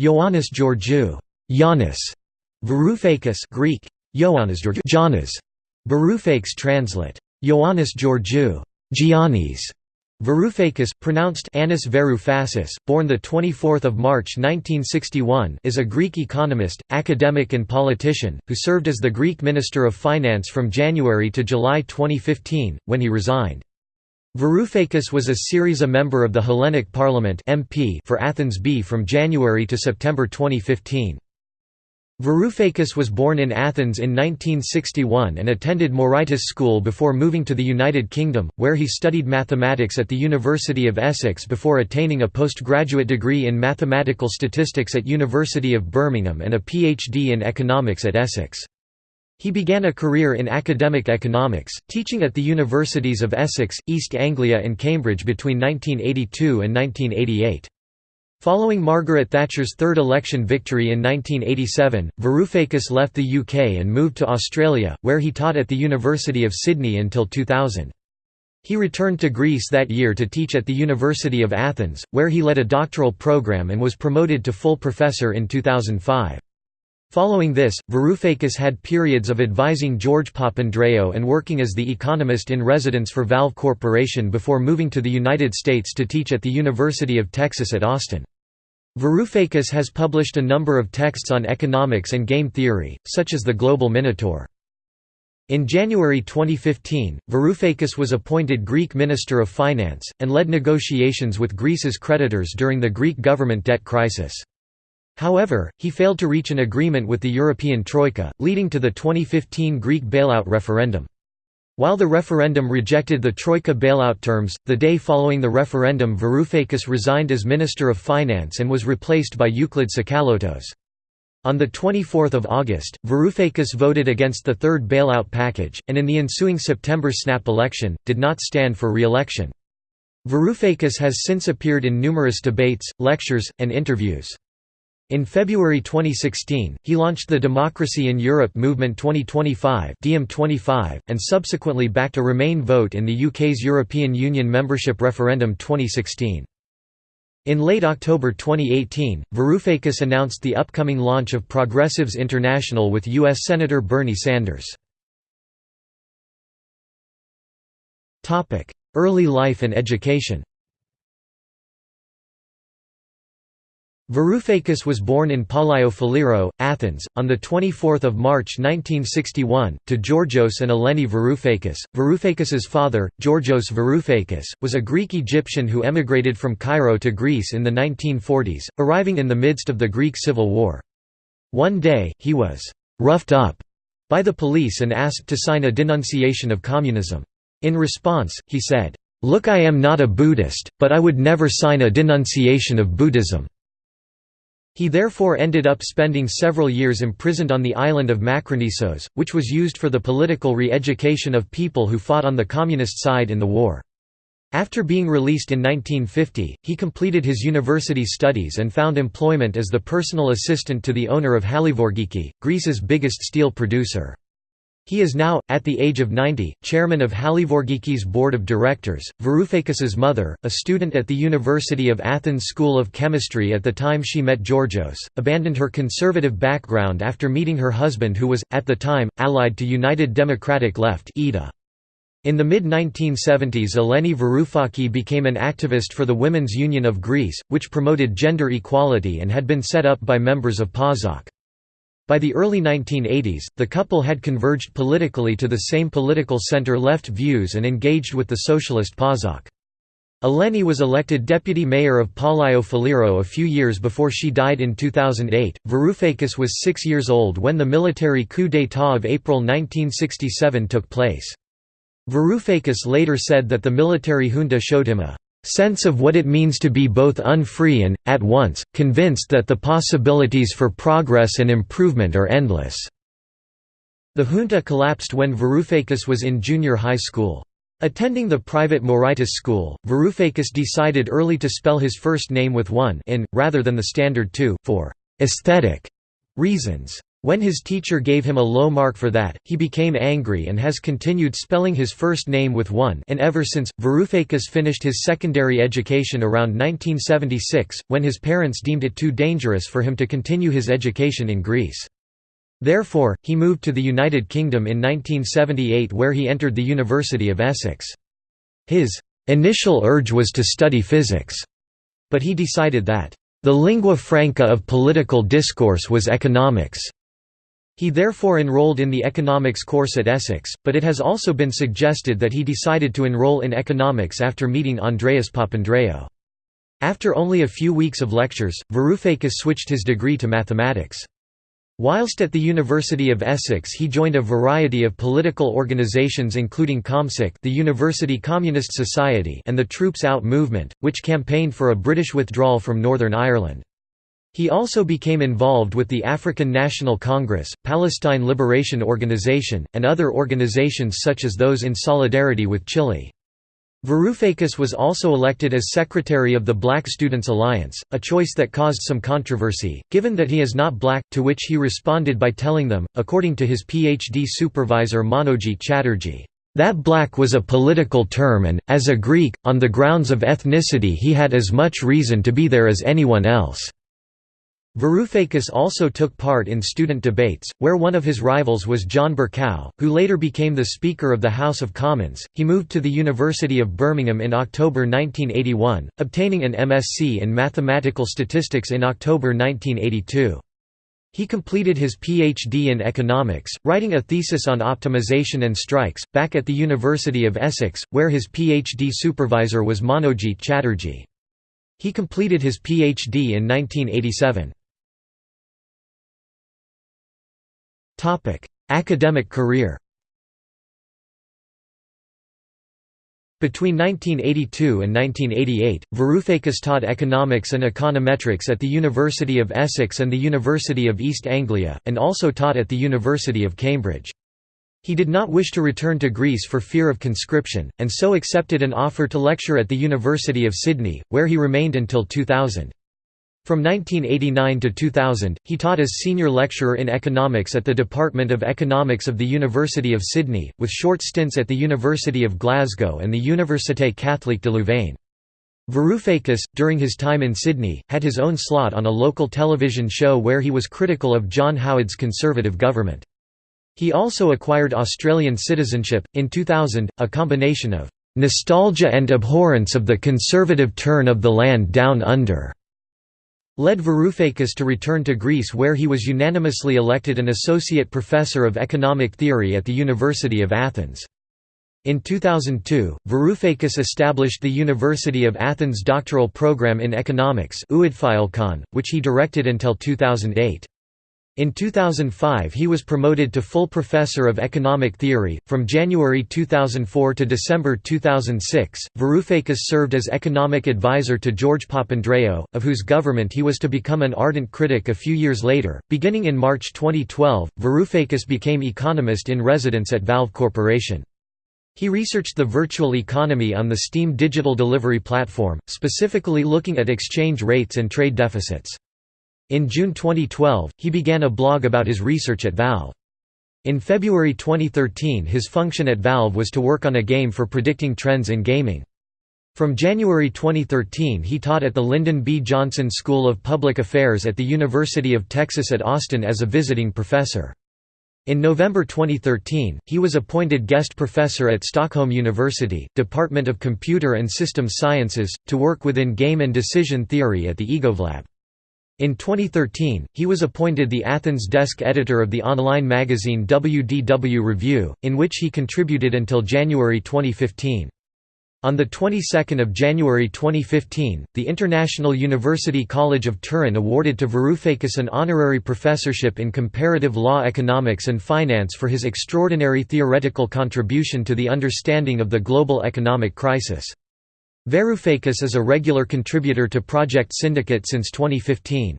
Ioannis Georgiou. Giannis, Varoufakis Greek, Ioannis Georgiou. Varoufakis translate. Ioannis Georgiou. Giannis, Varoufakis, pronounced Anis Varoufasis, born 24 March 1961 is a Greek economist, academic and politician, who served as the Greek Minister of Finance from January to July 2015, when he resigned. Varoufakis was a Syriza member of the Hellenic Parliament MP for Athens B from January to September 2015. Varoufakis was born in Athens in 1961 and attended Moraitis School before moving to the United Kingdom, where he studied mathematics at the University of Essex before attaining a postgraduate degree in mathematical statistics at University of Birmingham and a PhD in economics at Essex. He began a career in academic economics, teaching at the universities of Essex, East Anglia and Cambridge between 1982 and 1988. Following Margaret Thatcher's third election victory in 1987, Varoufakis left the UK and moved to Australia, where he taught at the University of Sydney until 2000. He returned to Greece that year to teach at the University of Athens, where he led a doctoral program and was promoted to full professor in 2005. Following this, Varoufakis had periods of advising George Papandreou and working as the economist in residence for Valve Corporation before moving to the United States to teach at the University of Texas at Austin. Varoufakis has published a number of texts on economics and game theory, such as The Global Minotaur. In January 2015, Varoufakis was appointed Greek Minister of Finance, and led negotiations with Greece's creditors during the Greek government debt crisis. However, he failed to reach an agreement with the European Troika, leading to the 2015 Greek bailout referendum. While the referendum rejected the Troika bailout terms, the day following the referendum Varoufakis resigned as Minister of Finance and was replaced by Euclid Tsakalotos. On 24 August, Varoufakis voted against the third bailout package, and in the ensuing September snap election, did not stand for re-election. Varoufakis has since appeared in numerous debates, lectures, and interviews. In February 2016, he launched the Democracy in Europe Movement 2025 and subsequently backed a Remain vote in the UK's European Union membership referendum 2016. In late October 2018, Varoufakis announced the upcoming launch of Progressives International with U.S. Senator Bernie Sanders. Early life and education Varoufakis was born in Palio Faliro, Athens, on 24 March 1961, to Georgios and Eleni Varoufakis. Varoufakis's father, Georgios Varoufakis, was a Greek Egyptian who emigrated from Cairo to Greece in the 1940s, arriving in the midst of the Greek Civil War. One day, he was «roughed up» by the police and asked to sign a denunciation of communism. In response, he said, "'Look I am not a Buddhist, but I would never sign a denunciation of Buddhism.' He therefore ended up spending several years imprisoned on the island of Makronisos, which was used for the political re-education of people who fought on the communist side in the war. After being released in 1950, he completed his university studies and found employment as the personal assistant to the owner of Halyvourgiki, Greece's biggest steel producer. He is now, at the age of 90, chairman of Halyvourgiki's board of directors. Varoufakis's mother, a student at the University of Athens School of Chemistry at the time she met Georgios, abandoned her conservative background after meeting her husband who was, at the time, allied to United Democratic Left In the mid-1970s Eleni Varoufaki became an activist for the Women's Union of Greece, which promoted gender equality and had been set up by members of PASOK. By the early 1980s, the couple had converged politically to the same political center-left views and engaged with the socialist PASOK. Eleni was elected deputy mayor of Palio Faliro a few years before she died in 2008. Varoufakis was six years old when the military coup d'état of April 1967 took place. Varoufakis later said that the military junta showed him a sense of what it means to be both unfree and, at once, convinced that the possibilities for progress and improvement are endless." The junta collapsed when Varoufakis was in junior high school. Attending the private Moraitis school, Varoufakis decided early to spell his first name with one in, rather than the standard two, for «aesthetic» reasons. When his teacher gave him a low mark for that, he became angry and has continued spelling his first name with one and ever since. Varoufakis finished his secondary education around 1976, when his parents deemed it too dangerous for him to continue his education in Greece. Therefore, he moved to the United Kingdom in 1978 where he entered the University of Essex. His initial urge was to study physics, but he decided that the lingua franca of political discourse was economics. He therefore enrolled in the economics course at Essex, but it has also been suggested that he decided to enroll in economics after meeting Andreas Papandreou. After only a few weeks of lectures, Varoufakis switched his degree to mathematics. Whilst at the University of Essex he joined a variety of political organisations including ComSoc the University Communist Society and the Troops Out movement, which campaigned for a British withdrawal from Northern Ireland. He also became involved with the African National Congress, Palestine Liberation Organization, and other organizations such as those in solidarity with Chile. Varoufakis was also elected as secretary of the Black Students Alliance, a choice that caused some controversy, given that he is not black, to which he responded by telling them, according to his PhD supervisor Manojit Chatterjee, that black was a political term and, as a Greek, on the grounds of ethnicity he had as much reason to be there as anyone else. Varoufakis also took part in student debates, where one of his rivals was John Bercow, who later became the Speaker of the House of Commons. He moved to the University of Birmingham in October 1981, obtaining an MSc in Mathematical Statistics in October 1982. He completed his PhD in economics, writing a thesis on optimization and strikes, back at the University of Essex, where his PhD supervisor was Manojit Chatterjee. He completed his PhD in 1987. Academic career Between 1982 and 1988, Varoufakis taught economics and econometrics at the University of Essex and the University of East Anglia, and also taught at the University of Cambridge. He did not wish to return to Greece for fear of conscription, and so accepted an offer to lecture at the University of Sydney, where he remained until 2000. From 1989 to 2000, he taught as senior lecturer in economics at the Department of Economics of the University of Sydney, with short stints at the University of Glasgow and the Université Catholique de Louvain. Varoufakis, during his time in Sydney, had his own slot on a local television show where he was critical of John Howard's Conservative government. He also acquired Australian citizenship, in 2000, a combination of "...nostalgia and abhorrence of the conservative turn of the land down under." Led Varoufakis to return to Greece where he was unanimously elected an associate professor of economic theory at the University of Athens. In 2002, Varoufakis established the University of Athens doctoral program in economics which he directed until 2008. In 2005 he was promoted to full professor of economic theory. From January 2004 to December 2006, Varoufakis served as economic advisor to George Papandreou, of whose government he was to become an ardent critic a few years later. Beginning in March 2012, Varoufakis became economist in residence at Valve Corporation. He researched the virtual economy on the Steam digital delivery platform, specifically looking at exchange rates and trade deficits. In June 2012, he began a blog about his research at Valve. In February 2013 his function at Valve was to work on a game for predicting trends in gaming. From January 2013 he taught at the Lyndon B. Johnson School of Public Affairs at the University of Texas at Austin as a visiting professor. In November 2013, he was appointed guest professor at Stockholm University, Department of Computer and Systems Sciences, to work within game and decision theory at the EgoVLab. In 2013, he was appointed the Athens desk editor of the online magazine WDW Review, in which he contributed until January 2015. On the 22nd of January 2015, the International University College of Turin awarded to Varoufakis an honorary professorship in comparative law economics and finance for his extraordinary theoretical contribution to the understanding of the global economic crisis. Varoufakis is a regular contributor to Project Syndicate since 2015.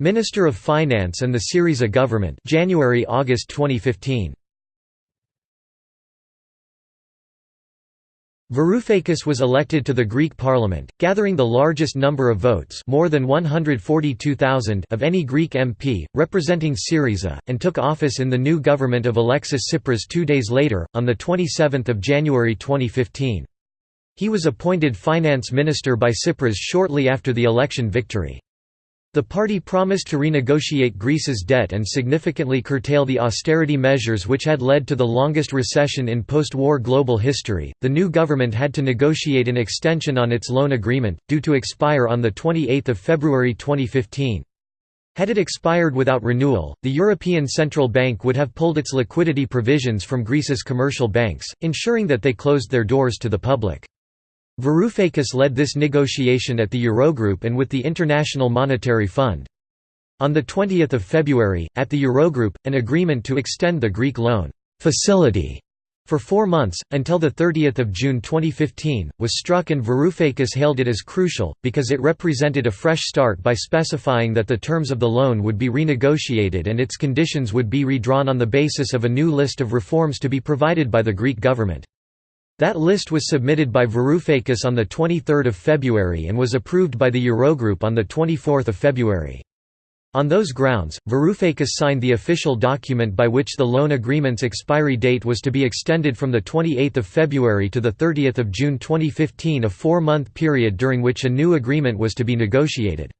Minister of Finance and the Syriza government January-August 2015 Varoufakis was elected to the Greek parliament, gathering the largest number of votes more than 142,000 of any Greek MP, representing Syriza, and took office in the new government of Alexis Tsipras two days later, on 27 January 2015. He was appointed finance minister by Tsipras shortly after the election victory. The party promised to renegotiate Greece's debt and significantly curtail the austerity measures which had led to the longest recession in post-war global history. The new government had to negotiate an extension on its loan agreement, due to expire on the 28th February 2015. Had it expired without renewal, the European Central Bank would have pulled its liquidity provisions from Greece's commercial banks, ensuring that they closed their doors to the public. Varoufakis led this negotiation at the Eurogroup and with the International Monetary Fund. On 20 February, at the Eurogroup, an agreement to extend the Greek loan facility for four months, until 30 June 2015, was struck and Varoufakis hailed it as crucial, because it represented a fresh start by specifying that the terms of the loan would be renegotiated and its conditions would be redrawn on the basis of a new list of reforms to be provided by the Greek government. That list was submitted by Varoufakis on 23 February and was approved by the Eurogroup on 24 February. On those grounds, Varoufakis signed the official document by which the loan agreement's expiry date was to be extended from 28 February to 30 June 2015 a four-month period during which a new agreement was to be negotiated.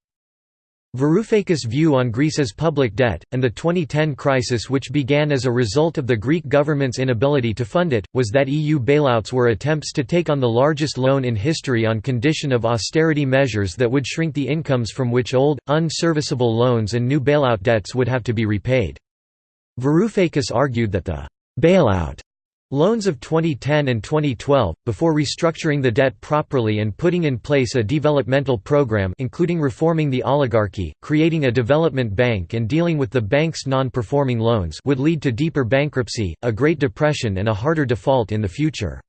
Varoufakis' view on Greece's public debt, and the 2010 crisis which began as a result of the Greek government's inability to fund it, was that EU bailouts were attempts to take on the largest loan in history on condition of austerity measures that would shrink the incomes from which old, unserviceable loans and new bailout debts would have to be repaid. Varoufakis argued that the «bailout» Loans of 2010 and 2012, before restructuring the debt properly and putting in place a developmental program including reforming the oligarchy, creating a development bank and dealing with the bank's non-performing loans would lead to deeper bankruptcy, a Great Depression and a harder default in the future.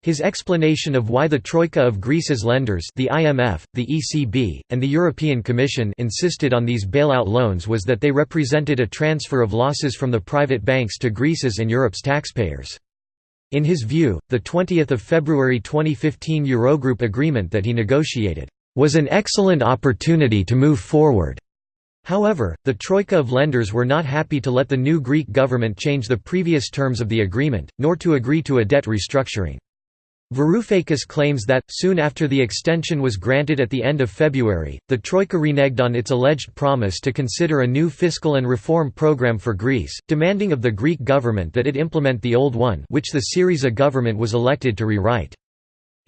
His explanation of why the Troika of Greece's lenders the IMF, the ECB, and the European Commission insisted on these bailout loans was that they represented a transfer of losses from the private banks to Greece's and Europe's taxpayers. In his view, the 20th of February 2015 Eurogroup agreement that he negotiated was an excellent opportunity to move forward. However, the troika of lenders were not happy to let the new Greek government change the previous terms of the agreement, nor to agree to a debt restructuring. Varoufakis claims that, soon after the extension was granted at the end of February, the Troika reneged on its alleged promise to consider a new fiscal and reform program for Greece, demanding of the Greek government that it implement the old one which the Syriza government was elected to rewrite.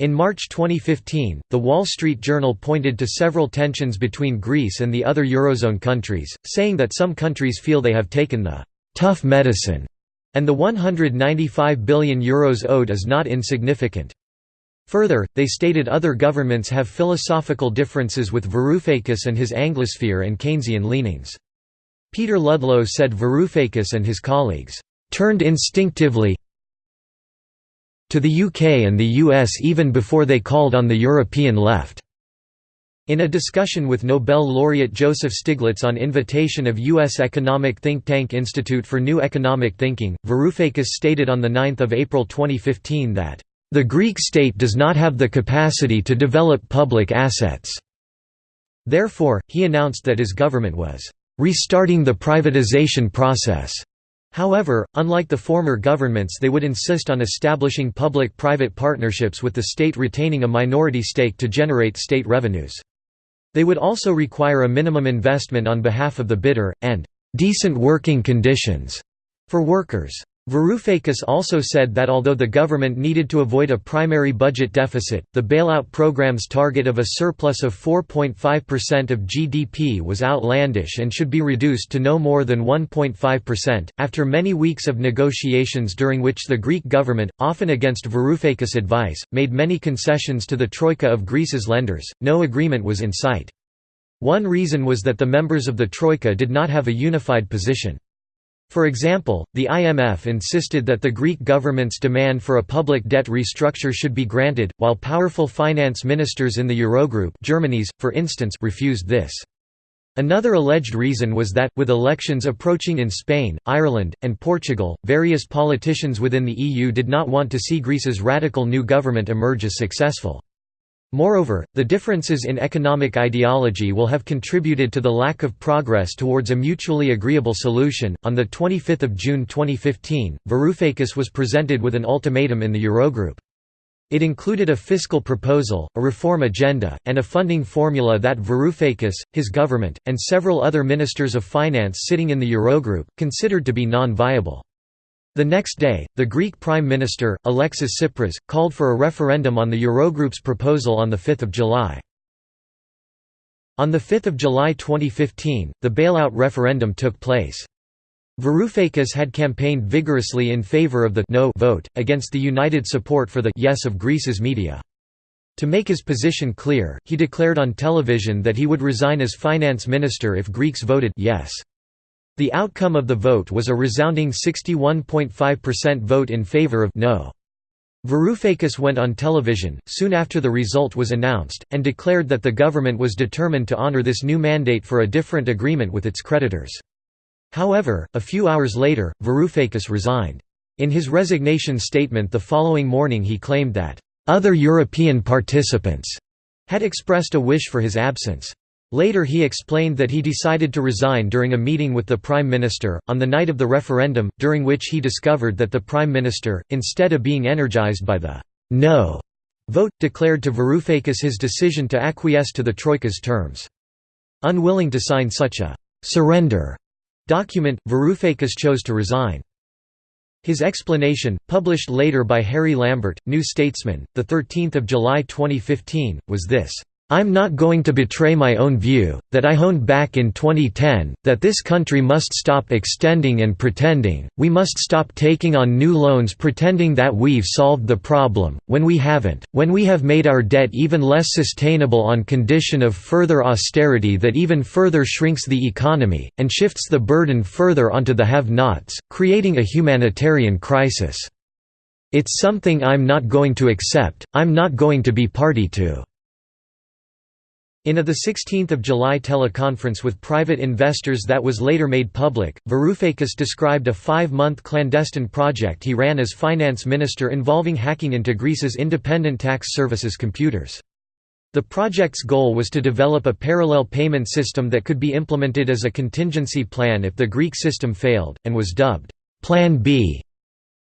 In March 2015, The Wall Street Journal pointed to several tensions between Greece and the other Eurozone countries, saying that some countries feel they have taken the «tough medicine» And the €195 billion Euros owed is not insignificant. Further, they stated other governments have philosophical differences with Varoufakis and his Anglosphere and Keynesian leanings. Peter Ludlow said Varoufakis and his colleagues, "...turned instinctively to the UK and the US even before they called on the European left." In a discussion with Nobel laureate Joseph Stiglitz on invitation of U.S. economic think tank Institute for New Economic Thinking, Varoufakis stated on 9 April 2015 that, "...the Greek state does not have the capacity to develop public assets." Therefore, he announced that his government was, "...restarting the privatization process." However, unlike the former governments they would insist on establishing public-private partnerships with the state retaining a minority stake to generate state revenues. They would also require a minimum investment on behalf of the bidder, and «decent working conditions» for workers. Varoufakis also said that although the government needed to avoid a primary budget deficit, the bailout program's target of a surplus of 4.5% of GDP was outlandish and should be reduced to no more than 1.5%. After many weeks of negotiations during which the Greek government, often against Varoufakis' advice, made many concessions to the troika of Greece's lenders, no agreement was in sight. One reason was that the members of the troika did not have a unified position. For example, the IMF insisted that the Greek government's demand for a public debt restructure should be granted, while powerful finance ministers in the Eurogroup Germany's, for instance refused this. Another alleged reason was that, with elections approaching in Spain, Ireland, and Portugal, various politicians within the EU did not want to see Greece's radical new government emerge as successful. Moreover, the differences in economic ideology will have contributed to the lack of progress towards a mutually agreeable solution. On the 25th of June 2015, Varoufakis was presented with an ultimatum in the Eurogroup. It included a fiscal proposal, a reform agenda, and a funding formula that Varoufakis, his government, and several other ministers of finance sitting in the Eurogroup, considered to be non-viable. The next day, the Greek Prime Minister, Alexis Tsipras, called for a referendum on the Eurogroup's proposal on 5 July. On 5 July 2015, the bailout referendum took place. Varoufakis had campaigned vigorously in favour of the «no» vote, against the united support for the «yes» of Greece's media. To make his position clear, he declared on television that he would resign as finance minister if Greeks voted «yes». The outcome of the vote was a resounding 61.5% vote in favor of no. Varoufakis went on television, soon after the result was announced, and declared that the government was determined to honor this new mandate for a different agreement with its creditors. However, a few hours later, Varoufakis resigned. In his resignation statement the following morning he claimed that, "...other European participants," had expressed a wish for his absence. Later he explained that he decided to resign during a meeting with the Prime Minister, on the night of the referendum, during which he discovered that the Prime Minister, instead of being energized by the «no» vote, declared to Varoufakis his decision to acquiesce to the Troika's terms. Unwilling to sign such a «surrender» document, Varoufakis chose to resign. His explanation, published later by Harry Lambert, New Statesman, 13 July 2015, was this I'm not going to betray my own view, that I honed back in 2010, that this country must stop extending and pretending, we must stop taking on new loans pretending that we've solved the problem, when we haven't, when we have made our debt even less sustainable on condition of further austerity that even further shrinks the economy, and shifts the burden further onto the have-nots, creating a humanitarian crisis. It's something I'm not going to accept, I'm not going to be party to. In a 16 July teleconference with private investors that was later made public, Varoufakis described a five-month clandestine project he ran as finance minister involving hacking into Greece's independent tax services computers. The project's goal was to develop a parallel payment system that could be implemented as a contingency plan if the Greek system failed, and was dubbed, Plan B.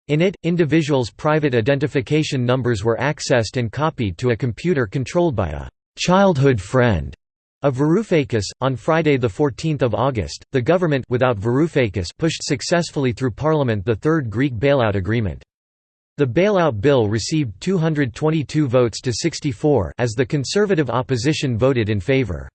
In it, individuals' private identification numbers were accessed and copied to a computer controlled by a childhood friend of Varoufakis. On Friday, 14 August, the government without Varoufakis pushed successfully through Parliament the third Greek bailout agreement. The bailout bill received 222 votes to 64 as the conservative opposition voted in favour.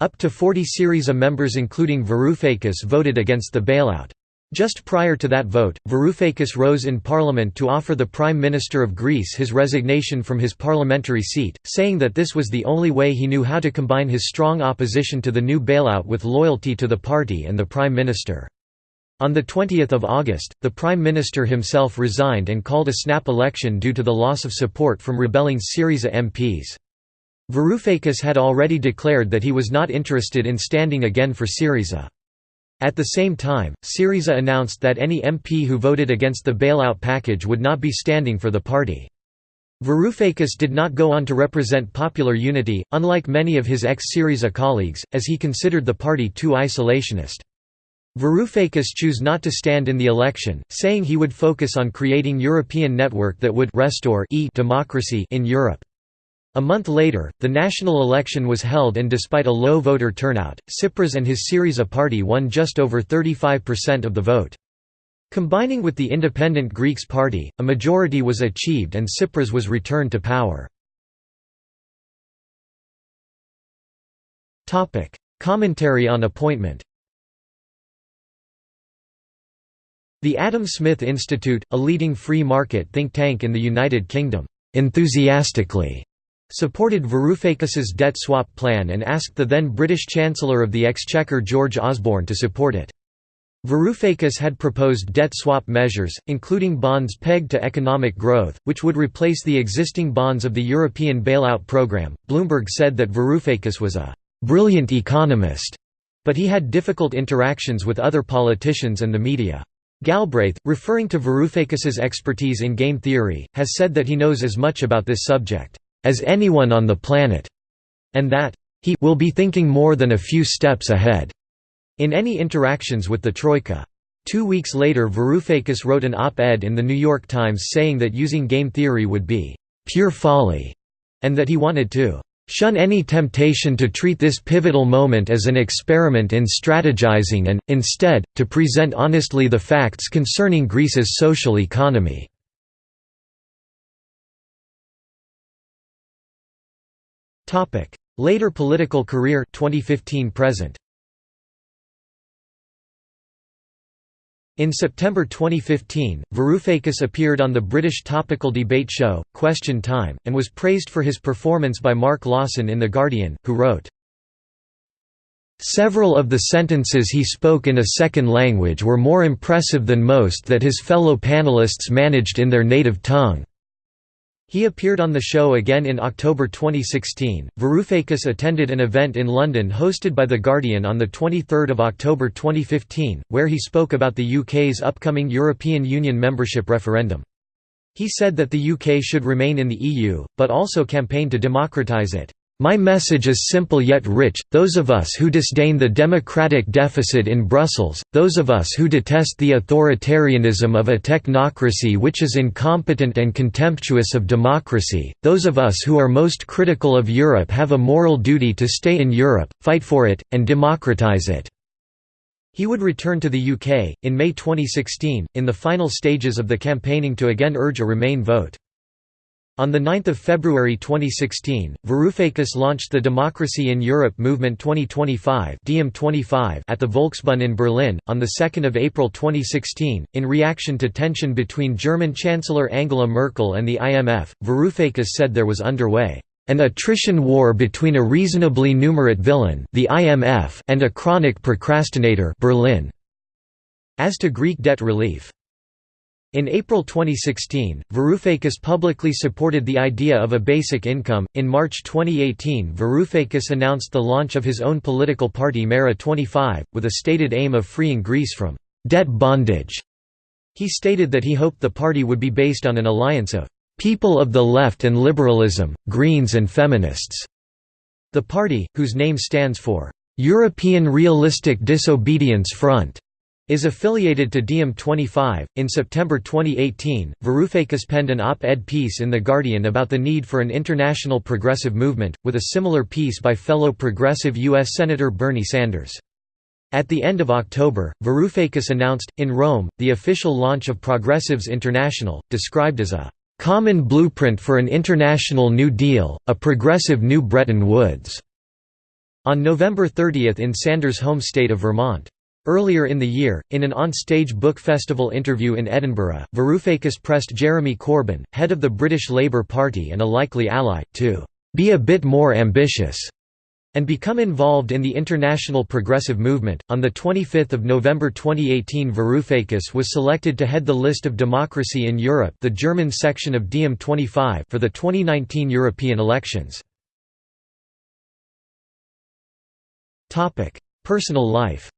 Up to 40 Syriza members including Varoufakis voted against the bailout. Just prior to that vote, Varoufakis rose in parliament to offer the Prime Minister of Greece his resignation from his parliamentary seat, saying that this was the only way he knew how to combine his strong opposition to the new bailout with loyalty to the party and the Prime Minister. On 20 August, the Prime Minister himself resigned and called a snap election due to the loss of support from rebelling Syriza MPs. Varoufakis had already declared that he was not interested in standing again for Syriza. At the same time, Syriza announced that any MP who voted against the bailout package would not be standing for the party. Varoufakis did not go on to represent popular unity, unlike many of his ex-Syriza colleagues, as he considered the party too isolationist. Varoufakis chose not to stand in the election, saying he would focus on creating European network that would restore e democracy in Europe. A month later, the national election was held and despite a low voter turnout, Tsipras and his Syriza party won just over 35% of the vote. Combining with the Independent Greeks Party, a majority was achieved and Tsipras was returned to power. Commentary on appointment The Adam Smith Institute, a leading free market think tank in the United Kingdom, enthusiastically supported Varoufakis's debt swap plan and asked the then British Chancellor of the Exchequer George Osborne to support it. Varoufakis had proposed debt swap measures, including bonds pegged to economic growth, which would replace the existing bonds of the European bailout programme. Bloomberg said that Varoufakis was a brilliant economist But he had difficult interactions with other politicians and the media. Galbraith, referring to Varoufakis's expertise in game theory, has said that he knows as much about this subject as anyone on the planet, and that he will be thinking more than a few steps ahead in any interactions with the Troika. Two weeks later Varoufakis wrote an op-ed in The New York Times saying that using game theory would be «pure folly» and that he wanted to «shun any temptation to treat this pivotal moment as an experiment in strategizing and, instead, to present honestly the facts concerning Greece's social economy». Later political career 2015 present In September 2015, Varoufakis appeared on the British topical debate show, Question Time, and was praised for his performance by Mark Lawson in The Guardian, who wrote, Several of the sentences he spoke in a second language were more impressive than most that his fellow panelists managed in their native tongue. He appeared on the show again in October 2016. Varoufakis attended an event in London hosted by The Guardian on 23 October 2015, where he spoke about the UK's upcoming European Union membership referendum. He said that the UK should remain in the EU, but also campaigned to democratise it. My message is simple yet rich, those of us who disdain the democratic deficit in Brussels, those of us who detest the authoritarianism of a technocracy which is incompetent and contemptuous of democracy, those of us who are most critical of Europe have a moral duty to stay in Europe, fight for it, and democratise it." He would return to the UK, in May 2016, in the final stages of the campaigning to again urge a Remain vote. On 9 February 2016, Varoufakis launched the Democracy in Europe Movement 2025 at the Volksbühne in Berlin. On 2 April 2016, in reaction to tension between German Chancellor Angela Merkel and the IMF, Varoufakis said there was underway an attrition war between a reasonably numerate villain the IMF and a chronic procrastinator Berlin. As to Greek debt relief in April 2016, Varoufakis publicly supported the idea of a basic income. In March 2018, Varoufakis announced the launch of his own political party Mera 25, with a stated aim of freeing Greece from debt bondage. He stated that he hoped the party would be based on an alliance of people of the left and liberalism, Greens and feminists. The party, whose name stands for European Realistic Disobedience Front, is affiliated to DiEM25. In September 2018, Varoufakis penned an op ed piece in The Guardian about the need for an international progressive movement, with a similar piece by fellow progressive U.S. Senator Bernie Sanders. At the end of October, Varoufakis announced, in Rome, the official launch of Progressives International, described as a common blueprint for an international New Deal, a progressive New Bretton Woods, on November 30 in Sanders' home state of Vermont. Earlier in the year, in an on-stage book festival interview in Edinburgh, Varoufakis pressed Jeremy Corbyn, head of the British Labour Party and a likely ally, to "...be a bit more ambitious." and become involved in the international progressive movement. On the 25th of November 2018, Varoufakis was selected to head the list of Democracy in Europe, the German section of DiEM25, for the 2019 European elections. Topic: Personal life.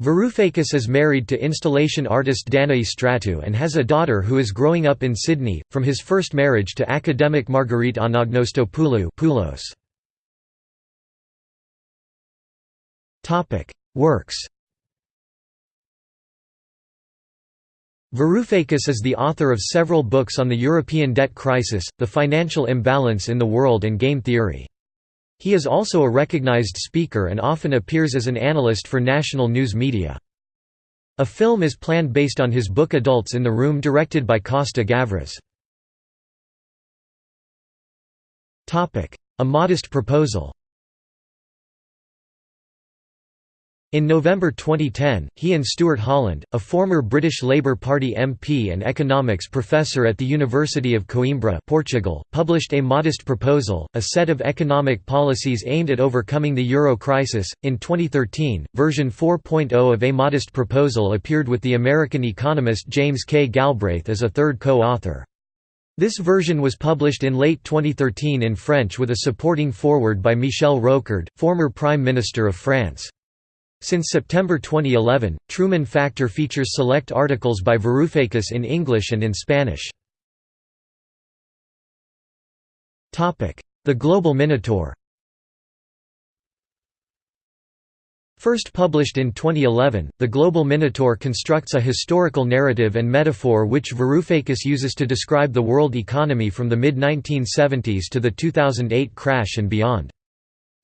Varoufakis is married to installation artist Danae Stratou and has a daughter who is growing up in Sydney, from his first marriage to academic Marguerite Anagnostopoulou. Works Varoufakis is the author of several books on the European debt crisis, the financial imbalance in the world and game theory. He is also a recognized speaker and often appears as an analyst for national news media. A film is planned based on his book Adults in the Room directed by Costa Gavras. A modest proposal In November 2010, he and Stuart Holland, a former British Labour Party MP and economics professor at the University of Coimbra Portugal, published A Modest Proposal, a set of economic policies aimed at overcoming the euro crisis. In 2013, version 4.0 of A Modest Proposal appeared with the American economist James K. Galbraith as a third co-author. This version was published in late 2013 in French with a supporting foreword by Michel Rocard, former Prime Minister of France. Since September 2011, Truman Factor features select articles by Varoufakis in English and in Spanish. The Global Minotaur First published in 2011, The Global Minotaur constructs a historical narrative and metaphor which Varoufakis uses to describe the world economy from the mid-1970s to the 2008 crash and beyond.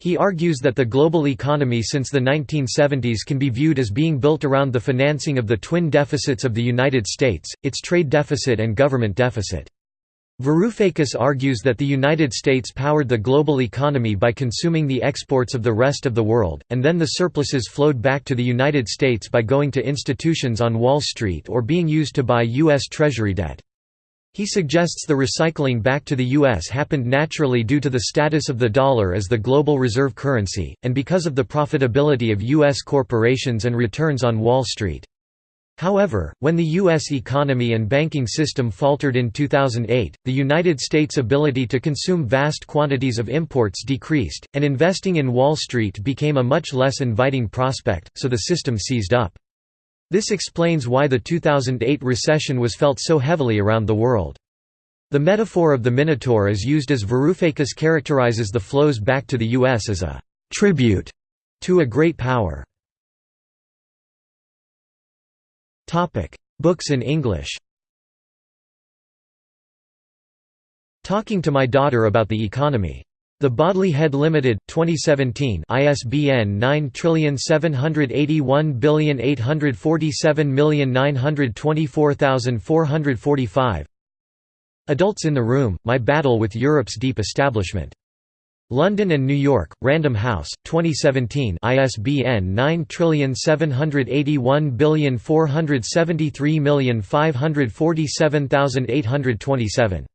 He argues that the global economy since the 1970s can be viewed as being built around the financing of the twin deficits of the United States, its trade deficit and government deficit. Varoufakis argues that the United States powered the global economy by consuming the exports of the rest of the world, and then the surpluses flowed back to the United States by going to institutions on Wall Street or being used to buy U.S. Treasury debt. He suggests the recycling back to the U.S. happened naturally due to the status of the dollar as the global reserve currency, and because of the profitability of U.S. corporations and returns on Wall Street. However, when the U.S. economy and banking system faltered in 2008, the United States' ability to consume vast quantities of imports decreased, and investing in Wall Street became a much less inviting prospect, so the system seized up. This explains why the 2008 recession was felt so heavily around the world. The metaphor of the Minotaur is used as Varoufakis characterizes the flows back to the U.S. as a «tribute» to a great power. Books in English. Talking to My Daughter About the Economy. The Bodley Head Limited, 2017 ISBN 9781847924445 Adults in the Room, My Battle with Europe's Deep Establishment. London and New York, Random House, 2017 ISBN 9781473547827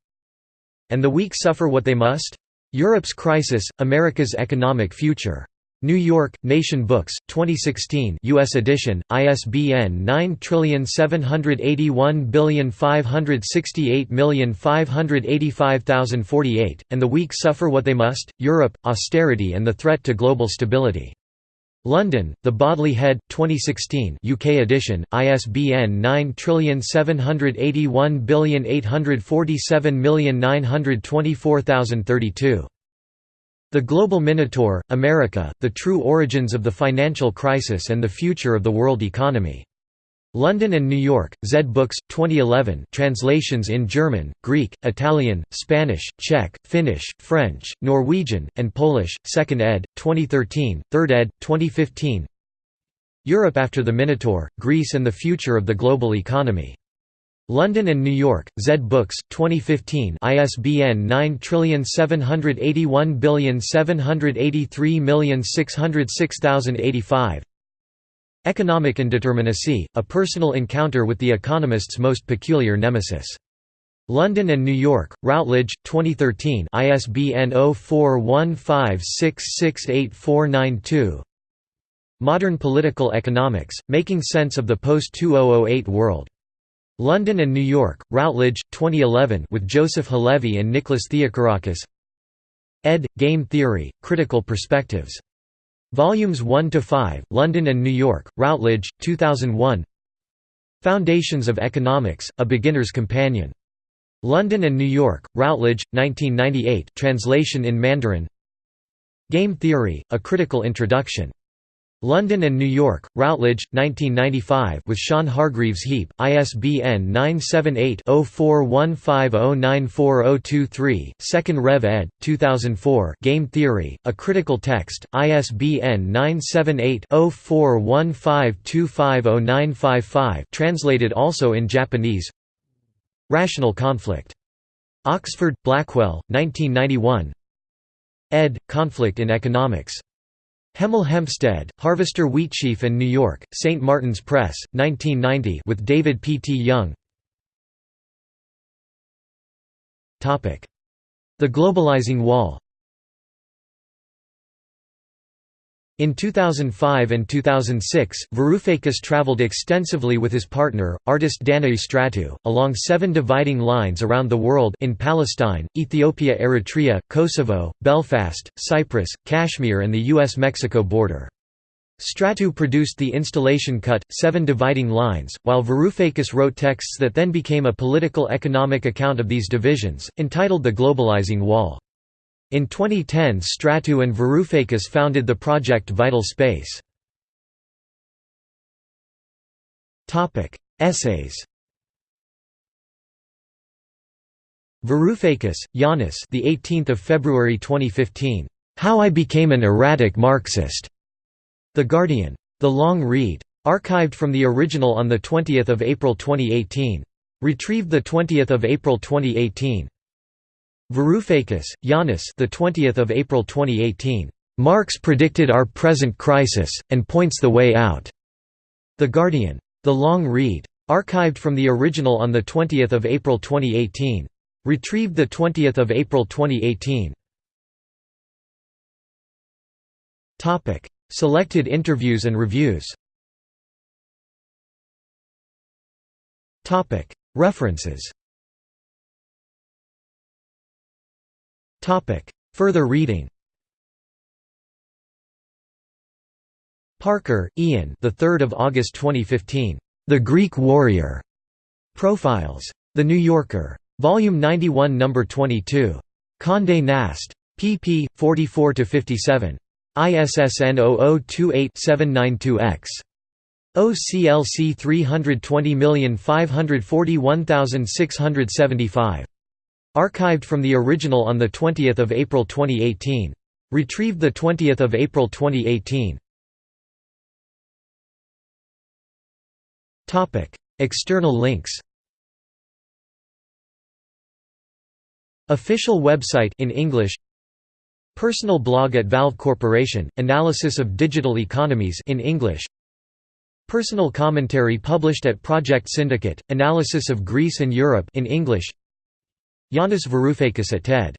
And the Weak Suffer What They Must? Europe's Crisis, America's Economic Future. New York, Nation Books, 2016 US edition, ISBN 9781568585048, and The Weak Suffer What They Must, Europe, Austerity and the Threat to Global Stability. London, The Bodley Head, 2016 UK edition, ISBN 9781847924032. The Global Minotaur, America, The True Origins of the Financial Crisis and the Future of the World Economy. London and New York, Zed Books, 2011 translations in German, Greek, Italian, Spanish, Czech, Finnish, French, Norwegian, and Polish, 2nd ed., 2013, 3rd ed., 2015 Europe after the Minotaur, Greece and the Future of the Global Economy. London and New York, Zed Books, 2015 ISBN 9781783606085 Economic Indeterminacy, A Personal Encounter with the Economist's Most Peculiar Nemesis. London and New York, Routledge, 2013 ISBN 0415668492 Modern Political Economics, Making Sense of the Post-2008 World. London and New York, Routledge, 2011 with Joseph Halevi and Nicholas Theocarakis ed. Game Theory, Critical Perspectives. Volumes 1 to 5, London and New York, Routledge, 2001 Foundations of Economics, A Beginner's Companion. London and New York, Routledge, 1998 translation in Mandarin Game Theory, A Critical Introduction. London and New York, Routledge, 1995 with Sean Hargreaves Heap, ISBN 978-0415094023, 2nd Rev ed., 2004 Game Theory, A Critical Text, ISBN 978-0415250955 translated also in Japanese Rational Conflict. Oxford, Blackwell, 1991 ed. Conflict in Economics. Hemel Hempstead, Harvester Wheatsheaf and New York, St. Martin's Press, 1990 with David P. T. Young The Globalizing Wall In 2005 and 2006, Varoufakis traveled extensively with his partner, artist Danae Stratou, along seven dividing lines around the world in Palestine, Ethiopia Eritrea, Kosovo, Belfast, Cyprus, Kashmir and the US-Mexico border. Stratou produced the installation cut, Seven Dividing Lines, while Varoufakis wrote texts that then became a political economic account of these divisions, entitled The Globalizing Wall. In 2010 Stratou and Varoufakis founded the project Vital Space. Essays Varoufakis, Yanis the 18th of February 2015. How I Became an Erratic Marxist. The Guardian. The Long Read. Archived from the original on 20 April 2018. Retrieved 20 April 2018. Varoufakis, Yanis the 20th of April 2018. Marx predicted our present crisis and points the way out. The Guardian. The Long Read. Archived from the original on the 20th of April 2018. Retrieved the 20th of April 2018. Topic: Selected interviews and reviews. Topic: References. Further reading. Parker, Ian. The 3rd of August 2015. The Greek Warrior. Profiles. The New Yorker. Volume 91, number 22. Condé Nast. pp. 44 to 57. ISSN 0028-792-X. OCLC 320541675. Archived from the original on 20 April 2018. Retrieved 20 April 2018. External links Official website in English Personal blog at Valve Corporation, Analysis of Digital Economies in English Personal commentary published at Project Syndicate, Analysis of Greece and Europe in English Yanis Varoufakis at TED